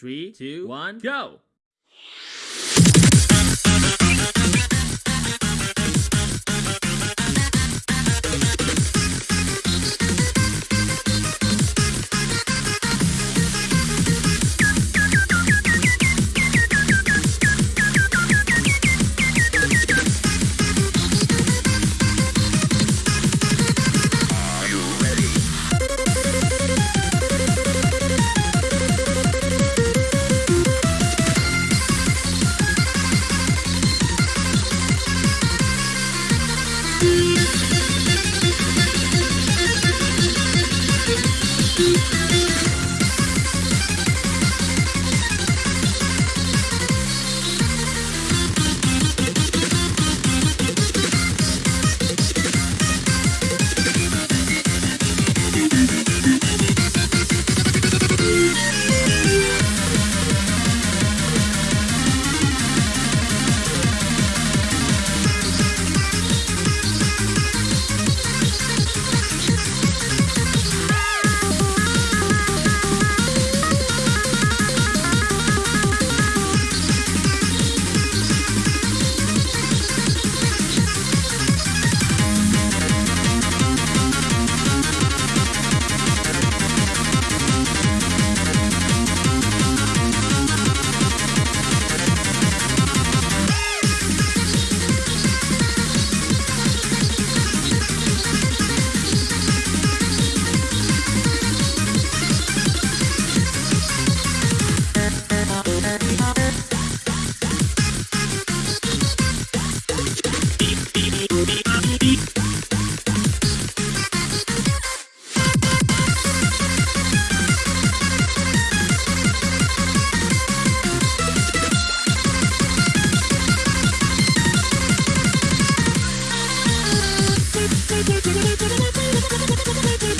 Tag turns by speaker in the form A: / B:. A: Three, two, one, go! Thank you.
B: ちょっと待って。